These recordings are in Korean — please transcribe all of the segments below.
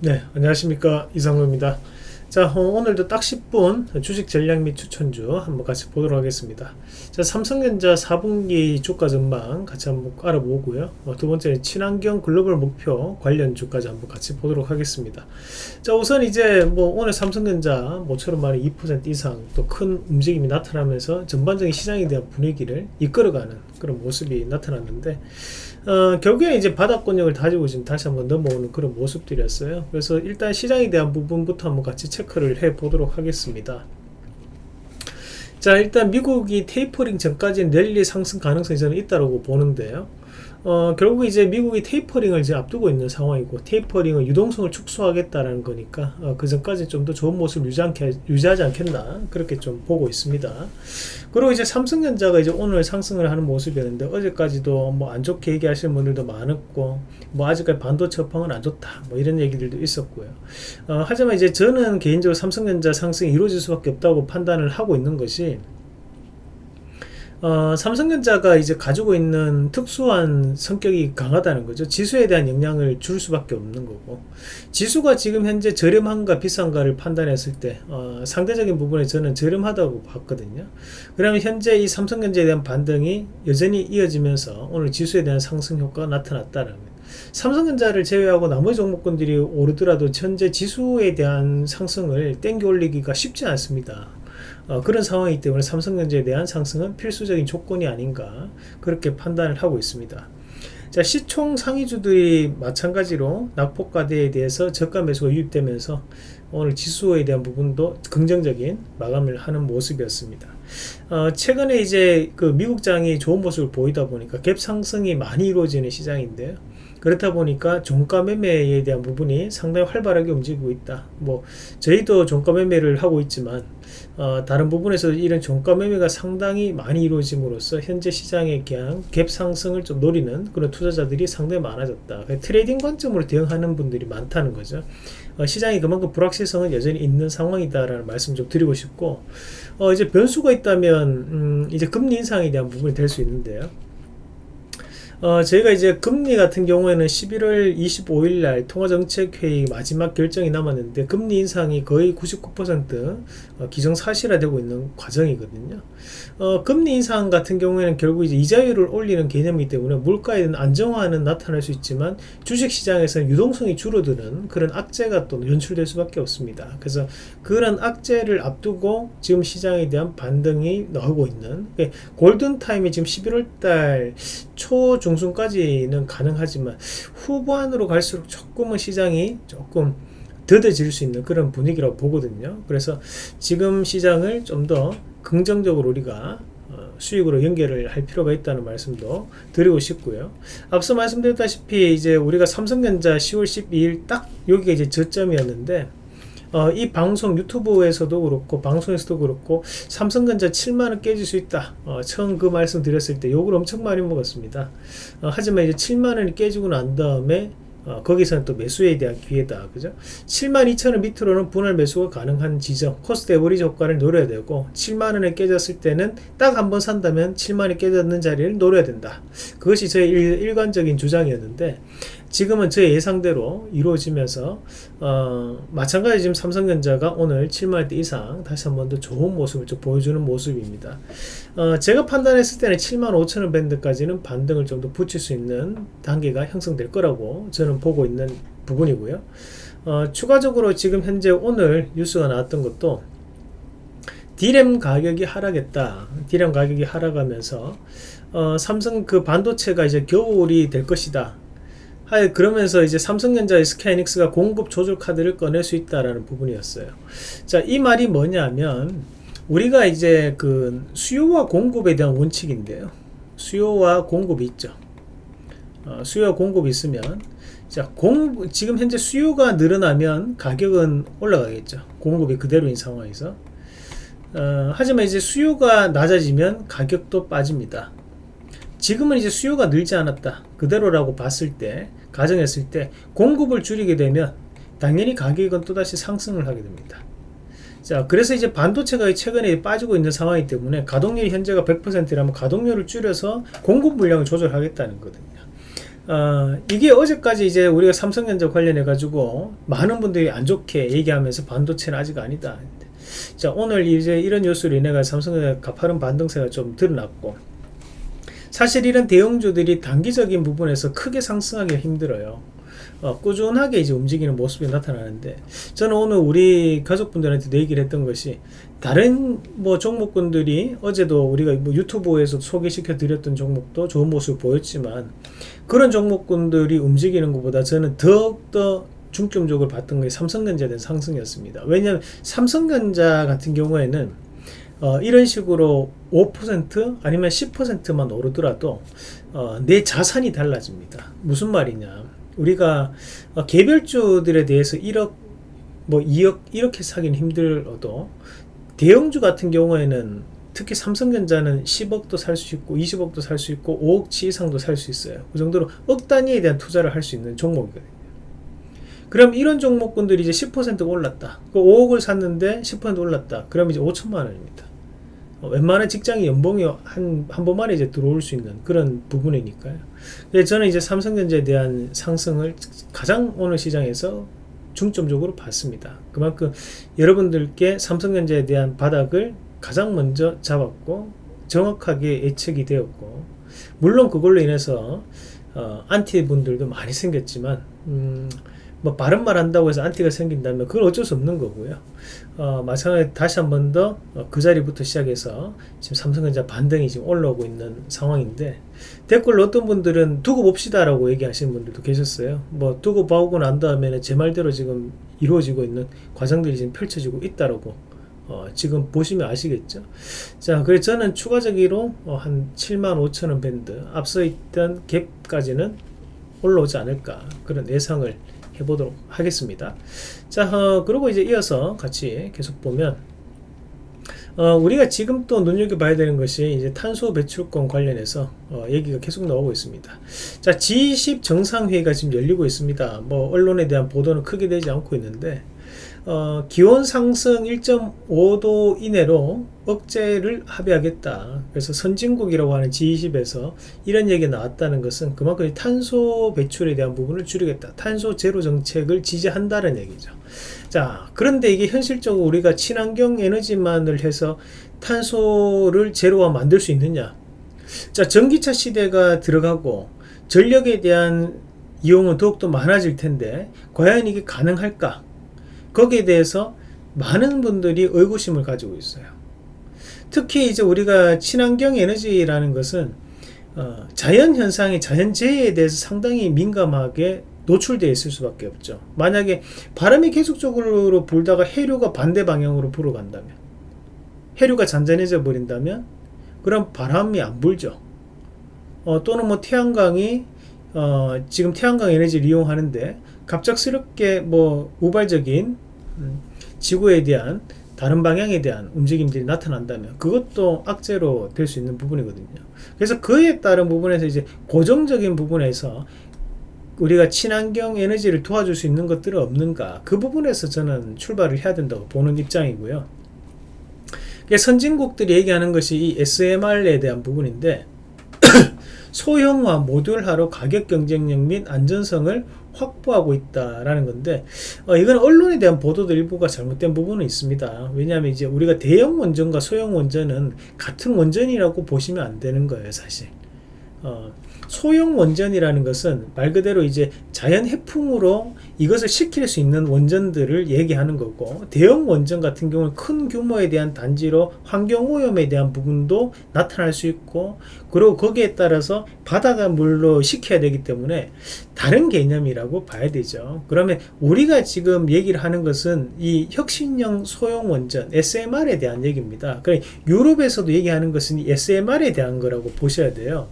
네 안녕하십니까. 이상로입니다. 자 어, 오늘도 딱 10분 주식 전략 및 추천주 한번 같이 보도록 하겠습니다. 자 삼성전자 4분기 주가 전망 같이 한번 알아보고요. 어, 두 번째 친환경 글로벌 목표 관련 주까지 한번 같이 보도록 하겠습니다. 자 우선 이제 뭐 오늘 삼성전자 모처럼 말해 2% 이상 또 큰 움직임이 나타나면서 전반적인 시장에 대한 분위기를 이끌어가는 그런 모습이 나타났는데 어, 결국에 이제 바닥권역을 다지고 지금 다시 한번 넘어오는 그런 모습들이었어요. 그래서 일단 시장에 대한 부분부터 한번 같이 체크를 해 보도록 하겠습니다. 자 일단 미국이 테이퍼링 전까지는 랠리 상승 가능성이 저는 있다고 보는데요. 어, 결국 이제 미국이 테이퍼링을 이제 앞두고 있는 상황이고 테이퍼링은 유동성을 축소하겠다라는 거니까 어, 그 전까지 좀 더 좋은 모습을 유지 않게, 유지하지 않겠나 그렇게 좀 보고 있습니다. 그리고 이제 삼성전자가 이제 오늘 상승을 하는 모습이었는데 어제까지도 뭐 안 좋게 얘기하시는 분들도 많았고 뭐 아직까지 반도체 업황은 안 좋다 뭐 이런 얘기들도 있었고요. 어, 하지만 이제 저는 개인적으로 삼성전자 상승이 이루어질 수밖에 없다고 판단을 하고 있는 것이 어, 삼성전자가 이제 가지고 있는 특수한 성격이 강하다는 거죠. 지수에 대한 영향을 줄 수밖에 없는 거고 지수가 지금 현재 저렴한가 비싼가를 판단했을 때 어, 상대적인 부분에 저는 저렴하다고 봤거든요. 그러면 현재 이 삼성전자에 대한 반등이 여전히 이어지면서 오늘 지수에 대한 상승 효과가 나타났다는 삼성전자를 제외하고 나머지 종목군들이 오르더라도 현재 지수에 대한 상승을 땡겨 올리기가 쉽지 않습니다. 어, 그런 상황이기 때문에 삼성전자에 대한 상승은 필수적인 조건이 아닌가 그렇게 판단을 하고 있습니다. 자 시총 상위주들이 마찬가지로 낙폭과대에 대해서 저가 매수가 유입되면서 오늘 지수에 대한 부분도 긍정적인 마감을 하는 모습이었습니다. 어, 최근에 이제 그 미국장이 좋은 모습을 보이다 보니까 갭 상승이 많이 이루어지는 시장인데요. 그렇다 보니까 종가 매매에 대한 부분이 상당히 활발하게 움직이고 있다. 뭐 저희도 종가 매매를 하고 있지만 어, 다른 부분에서 이런 종가 매매가 상당히 많이 이루어짐으로써 현재 시장에 그냥 갭 상승을 좀 노리는 그런 투자자들이 상당히 많아졌다. 트레이딩 관점으로 대응하는 분들이 많다는 거죠. 어, 시장이 그만큼 불확실성은 여전히 있는 상황이다라는 말씀 좀 드리고 싶고 어, 이제 변수가 있다면 음, 이제 금리 인상에 대한 부분이 될 수 있는데요. 어, 저희가 이제 금리 같은 경우에는 11월 25일 날 통화정책회의 마지막 결정이 남았는데 금리 인상이 거의 99% 어, 기정사실화되고 있는 과정이거든요. 어, 금리 인상 같은 경우에는 결국 이제 이자율을 올리는 개념이기 때문에 물가에 대한 안정화는 나타날 수 있지만 주식시장에서는 유동성이 줄어드는 그런 악재가 또 연출될 수밖에 없습니다. 그래서 그런 악재를 앞두고 지금 시장에 대한 반등이 나오고 있는 골든타임이 지금 11월 달 초 중 순까지는 가능하지만 후반으로 갈수록 조금은 시장이 조금 더뎌질 수 있는 그런 분위기라고 보거든요. 그래서 지금 시장을 좀 더 긍정적으로 우리가 어, 수익으로 연결을 할 필요가 있다는 말씀도 드리고 싶고요. 앞서 말씀드렸다시피 이제 우리가 삼성전자 10월 12일 딱 여기가 이제 저점이었는데 어, 이 방송 유튜브에서도 그렇고 방송에서도 그렇고 삼성전자 7만원 깨질 수 있다. 어, 처음 그 말씀 드렸을 때 욕을 엄청 많이 먹었습니다. 어, 하지만 이제 7만원이 깨지고 난 다음에 어, 거기서는 또 매수에 대한 기회다. 그죠? 72,000원 밑으로는 분할 매수가 가능한 지점 cost average 효과를 노려야 되고 7만원에 깨졌을 때는 딱 한 번 산다면 7만원이 깨졌는 자리를 노려야 된다. 그것이 저의 일, 관적인 주장이었는데 지금은 제 예상대로 이루어지면서 어, 마찬가지 지금 삼성전자가 오늘 7만원대 이상 다시 한 번 더 좋은 모습을 좀 보여주는 모습입니다. 어, 제가 판단했을 때는 7만 5천원 밴드까지는 반등을 좀 더 붙일 수 있는 단계가 형성될 거라고 저는 보고 있는 부분이고요. 어, 추가적으로 지금 현재 오늘 뉴스가 나왔던 것도 디램 가격이 하락했다. 디램 가격이 하락하면서 어, 삼성 그 반도체가 이제 겨울이 될 것이다 하여 그러면서 이제 삼성전자의 스카이닉스가 공급 조절 카드를 꺼낼 수 있다라는 부분이었어요. 자, 이 말이 뭐냐면 우리가 이제 그 수요와 공급에 대한 원칙인데요. 수요와 공급이 있죠. 어, 수요와 공급이 있으면 자, 공 지금 현재 수요가 늘어나면 가격은 올라가겠죠. 공급이 그대로인 상황에서. 어, 하지만 이제 수요가 낮아지면 가격도 빠집니다. 지금은 이제 수요가 늘지 않았다 그대로라고 봤을 때 가정했을 때 공급을 줄이게 되면 당연히 가격은 또다시 상승을 하게 됩니다 자 그래서 이제 반도체가 최근에 빠지고 있는 상황이기 때문에 가동률이 현재가 100%라면 가동률을 줄여서 공급 물량을 조절하겠다는 거거든요 어, 이게 어제까지 이제 우리가 삼성전자 관련해 가지고 많은 분들이 안 좋게 얘기하면서 반도체는 아직 아니다. 자 오늘 이제 이런 뉴스로 인해 가지고 삼성전자 가파른 반등세가 좀 드러났고 사실 이런 대형주들이 단기적인 부분에서 크게 상승하기 힘들어요. 어, 꾸준하게 이제 움직이는 모습이 나타나는데 저는 오늘 우리 가족분들한테 얘기를 했던 것이 다른 뭐 종목군들이 어제도 우리가 뭐 유튜브에서 소개시켜 드렸던 종목도 좋은 모습을 보였지만 그런 종목군들이 움직이는 것보다 저는 더욱더 중점적으로 봤던 게 삼성전자에 대한 상승이었습니다. 왜냐하면 삼성전자 같은 경우에는 어, 이런 식으로 5% 아니면 10%만 오르더라도 어, 내 자산이 달라집니다. 무슨 말이냐? 우리가 어, 개별주들에 대해서 1억 뭐 2억 이렇게 사기는 힘들어도 대형주 같은 경우에는 특히 삼성전자는 10억도 살 수 있고 20억도 살 수 있고 5억치 이상도 살 수 있어요. 그 정도로 억 단위에 대한 투자를 할 수 있는 종목이거든요. 그럼 이런 종목군들이 이제 10% 올랐다. 그 5억을 샀는데 10% 올랐다. 그럼 이제 5천만 원입니다. 어, 웬만한 직장이 연봉이 한, 한 번만에 이제 들어올 수 있는 그런 부분이니까요. 저는 이제 삼성전자에 대한 상승을 가장 오늘 시장에서 중점적으로 봤습니다. 그만큼 여러분들께 삼성전자에 대한 바닥을 가장 먼저 잡았고 정확하게 예측이 되었고 물론 그걸로 인해서 어, 안티 분들도 많이 생겼지만 음, 뭐 바른 말 한다고 해서 안티가 생긴다면 그건 어쩔 수 없는 거고요. 어, 마찬가지 다시 한 번 더그 어, 자리부터 시작해서 지금 삼성전자 반등이 지금 올라오고 있는 상황인데 댓글로 어떤 분들은 두고 봅시다 라고 얘기하시는 분들도 계셨어요. 뭐 두고 봐오고 난 다음에는 제 말대로 지금 이루어지고 있는 과정들이 지금 펼쳐지고 있다라고 어, 지금 보시면 아시겠죠. 자, 그래서 저는 추가적으로 어, 한 7만 5천 원 밴드 앞서 있던 갭까지는 올라오지 않을까 그런 예상을 해보도록 하겠습니다. 자, 어, 그리고 이제 이어서 같이 계속 보면 어, 우리가 지금 또 눈여겨봐야 되는 것이 이제 탄소 배출권 관련해서 어, 얘기가 계속 나오고 있습니다. 자, G20 정상회의가 지금 열리고 있습니다. 뭐 언론에 대한 보도는 크게 되지 않고 있는데 어, 기온 상승 1.5도 이내로 억제를 합의하겠다. 그래서 선진국이라고 하는 G20에서 이런 얘기가 나왔다는 것은 그만큼 탄소 배출에 대한 부분을 줄이겠다. 탄소 제로 정책을 지지한다는 얘기죠. 자, 그런데 이게 현실적으로 우리가 친환경 에너지만을 해서 탄소를 제로화 만들 수 있느냐? 자, 전기차 시대가 들어가고 전력에 대한 이용은 더욱더 많아질 텐데 과연 이게 가능할까? 거기에 대해서 많은 분들이 의구심을 가지고 있어요. 특히 이제 우리가 친환경 에너지라는 것은 어, 자연 현상이 자연재해에 대해서 상당히 민감하게 노출되어 있을 수밖에 없죠. 만약에 바람이 계속적으로 불다가 해류가 반대 방향으로 불어간다면 해류가 잔잔해져 버린다면 그럼 바람이 안 불죠. 어, 또는 뭐 태양광이 어, 지금 태양광 에너지를 이용하는데 갑작스럽게 뭐 우발적인 음, 지구에 대한 다른 방향에 대한 움직임들이 나타난다면 그것도 악재로 될 수 있는 부분이거든요. 그래서 그에 따른 부분에서 이제 고정적인 부분에서 우리가 친환경 에너지를 도와줄 수 있는 것들은 없는가 그 부분에서 저는 출발을 해야 된다고 보는 입장이고요. 선진국들이 얘기하는 것이 이 SMR에 대한 부분인데 소형화 모듈화로 가격 경쟁력 및 안전성을 확보하고 있다라는 건데 어, 이건 언론에 대한 보도도 일부가 잘못된 부분은 있습니다. 왜냐하면 이제 우리가 대형 원전과 소형 원전은 같은 원전이라고 보시면 안 되는 거예요, 사실. 어, 소형 원전이라는 것은 말 그대로 이제 자연 해풍으로 이것을 시킬 수 있는 원전들을 얘기하는 거고 대형 원전 같은 경우는 큰 규모에 대한 단지로 환경오염에 대한 부분도 나타날 수 있고 그리고 거기에 따라서 바다가 물로 식혀야 되기 때문에 다른 개념이라고 봐야 되죠. 그러면 우리가 지금 얘기를 하는 것은 이 혁신형 소형 원전 SMR에 대한 얘기입니다. 그래 유럽에서도 얘기하는 것은 SMR에 대한 거라고 보셔야 돼요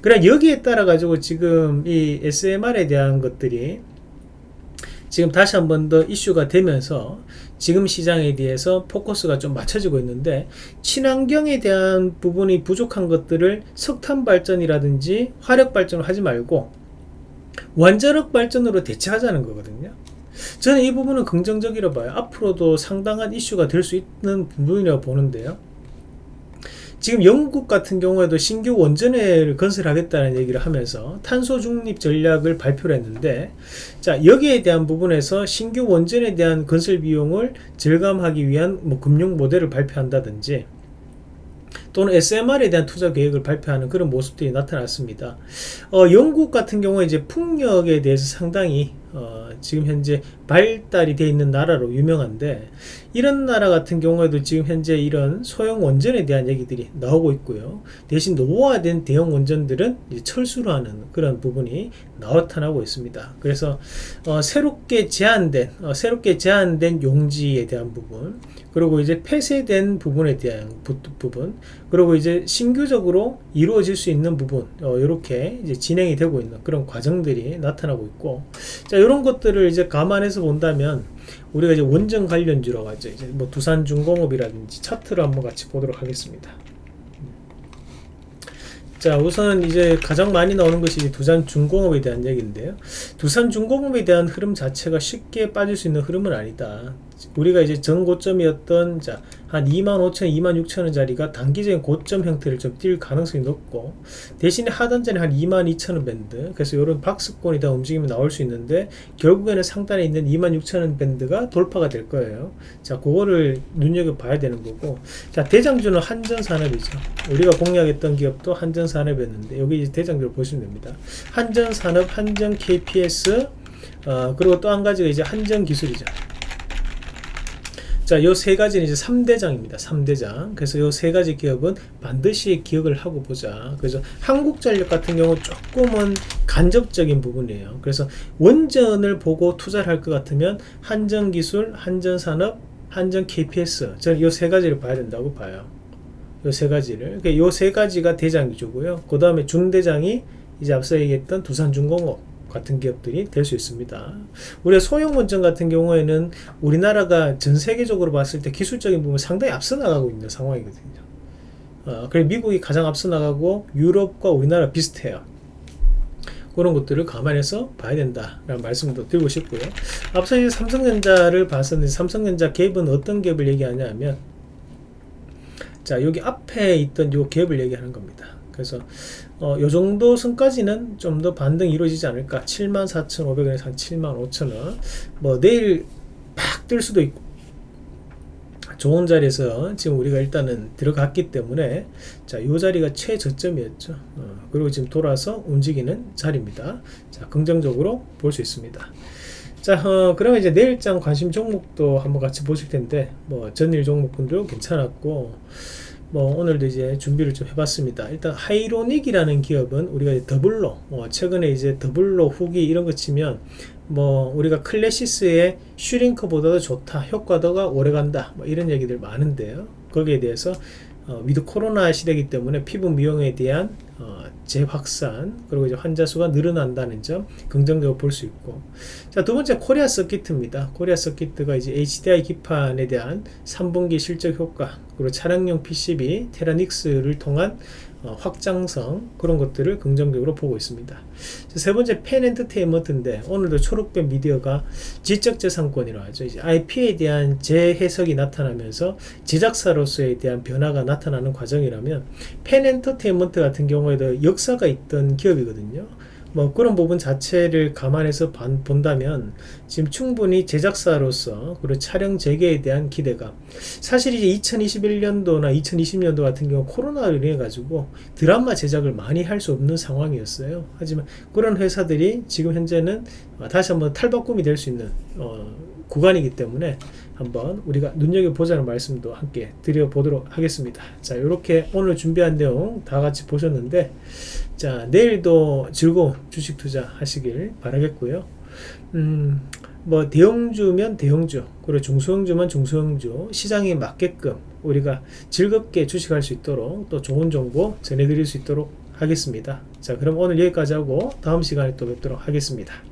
그래 여기에 따라 가지고 지금 이 SMR에 대한 것들이 지금 다시 한 번 더 이슈가 되면서 지금 시장에 대해서 포커스가 좀 맞춰지고 있는데 친환경에 대한 부분이 부족한 것들을 석탄 발전이라든지 화력 발전을 하지 말고 원자력 발전으로 대체하자는 거거든요. 저는 이 부분은 긍정적이라 봐요. 앞으로도 상당한 이슈가 될 수 있는 부분이라고 보는데요. 지금 영국 같은 경우에도 신규 원전을 건설하겠다는 얘기를 하면서 탄소 중립 전략을 발표를 했는데 자 여기에 대한 부분에서 신규 원전에 대한 건설 비용을 절감하기 위한 뭐 금융 모델을 발표한다든지 또는 SMR에 대한 투자 계획을 발표하는 그런 모습들이 나타났습니다. 어, 영국 같은 경우에 이제 풍력에 대해서 상당히 어, 지금 현재 발달이 되어 있는 나라로 유명한데 이런 나라 같은 경우에도 지금 현재 이런 소형 원전에 대한 얘기들이 나오고 있고요. 대신 노후화된 대형 원전들은 철수를 하는 그런 부분이 나타나고 있습니다. 그래서 어, 새롭게 제한된 어, 새롭게 제한된 용지에 대한 부분 그리고 이제 폐쇄된 부분에 대한 부, 분 그리고 이제 신규적으로 이루어질 수 있는 부분 어, 이렇게 이제 진행이 되고 있는 그런 과정들이 나타나고 있고 자 이런 것들을 이제 감안해서 본다면 우리가 이제 원전 관련주로 가죠. 이제 뭐 두산중공업이라든지 차트를 한번 같이 보도록 하겠습니다. 자 우선 이제 가장 많이 나오는 것이 두산중공업에 대한 얘기인데요. 두산중공업에 대한 흐름 자체가 쉽게 빠질 수 있는 흐름은 아니다. 우리가 이제 전 고점이었던 자, 한 25,000, 26,000원짜리가 단기적인 고점 형태를 좀 띌 가능성이 높고 대신에 하단전에 한 22,000원 밴드. 그래서 이런 박스권이 다 움직이면 나올 수 있는데 결국에는 상단에 있는 26,000원 밴드가 돌파가 될 거예요. 자 그거를 눈여겨봐야 되는 거고. 자 대장주는 한전산업이죠. 우리가 공략했던 기업도 한전산업이었는데 여기 이제 대장주를 보시면 됩니다. 한전산업, 한전 KPS 어, 그리고 또 한 가지가 이제 한전 기술이죠 자, 요 세 가지는 이제 3대장입니다. 3대장. 그래서 요 세 가지 기업은 반드시 기억을 하고 보자. 그래서 한국전력 같은 경우 조금은 간접적인 부분이에요. 그래서 원전을 보고 투자를 할 것 같으면 한전기술, 한전산업, 한전 KPS. 저는 요 세 가지를 봐야 된다고 봐요. 요 세 가지를. 요 세 가지가 대장이죠고요. 그 다음에 중대장이 이제 앞서 얘기했던 두산중공업. 같은 기업들이 될 수 있습니다. 우리가 소형 원전 같은 경우에는 우리나라가 전 세계적으로 봤을 때 기술적인 부분 상당히 앞서 나가고 있는 상황이거든요. 어, 그래 미국이 가장 앞서 나가고 유럽과 우리나라 비슷해요. 그런 것들을 감안해서 봐야 된다라는 말씀도 드리고 싶고요. 앞서 이제 삼성전자를 봤었는데 삼성전자 갭은 어떤 갭을 얘기하냐 하면 자 여기 앞에 있던 요 갭을 얘기하는 겁니다. 그래서 어, 요 정도 선까지는 좀 더 반등이 이루어지지 않을까. 74,500원에서 한 75,000원. 뭐 내일 팍 뜰 수도 있고. 좋은 자리에서 지금 우리가 일단은 들어갔기 때문에 자요 자리가 최저점이었죠. 어, 그리고 지금 돌아서 움직이는 자리입니다. 자 긍정적으로 볼 수 있습니다. 자 어, 그러면 이제 내일장 관심 종목도 한번 같이 보실 텐데 뭐 전일 종목분도 괜찮았고 뭐 오늘도 이제 준비를 좀 해봤습니다. 일단 하이로닉이라는 기업은 우리가 더블로 어 최근에 이제 더블로 후기 이런 거 치면 뭐 우리가 클래시스의 슈링크보다도 좋다 효과도가 오래간다 뭐 이런 얘기들 많은데요. 거기에 대해서 어, 위드 코로나 시대이기 때문에 피부 미용에 대한 어, 재확산 그리고 이제 환자 수가 늘어난다는 점 긍정적으로 볼 수 있고 자 두 번째 코리아 서킷입니다 코리아 서킷가 이제 HDI 기판에 대한 3분기 실적 효과 그리고 차량용 PCB 테라닉스를 통한 어, 확장성 그런 것들을 긍정적으로 보고 있습니다. 세 번째 펜 엔터테인먼트인데 오늘도 초록빛 미디어가 지적재산권이라고 하죠. 이제 IP에 대한 재해석이 나타나면서 제작사로서에 대한 변화가 나타나는 과정이라면 펜 엔터테인먼트 같은 경우에도 역사가 있던 기업이거든요. 뭐 그런 부분 자체를 감안해서 본다면 지금 충분히 제작사로서 그리고 촬영 재개에 대한 기대가 사실 이제 2021년도나 2020년도 같은 경우 코로나로 인해 가지고 드라마 제작을 많이 할 수 없는 상황이었어요. 하지만 그런 회사들이 지금 현재는 다시 한번 탈바꿈이 될 수 있는 어, 구간이기 때문에 한번 우리가 눈여겨보자는 말씀도 함께 드려보도록 하겠습니다. 자 이렇게 오늘 준비한 내용 다 같이 보셨는데 자 내일도 즐거운 주식 투자 하시길 바라겠고요. 음, 뭐 대형주면 대형주 그리고 중소형주면 중소형주 시장에 맞게끔 우리가 즐겁게 주식할 수 있도록 또 좋은 정보 전해드릴 수 있도록 하겠습니다. 자 그럼 오늘 여기까지 하고 다음 시간에 또 뵙도록 하겠습니다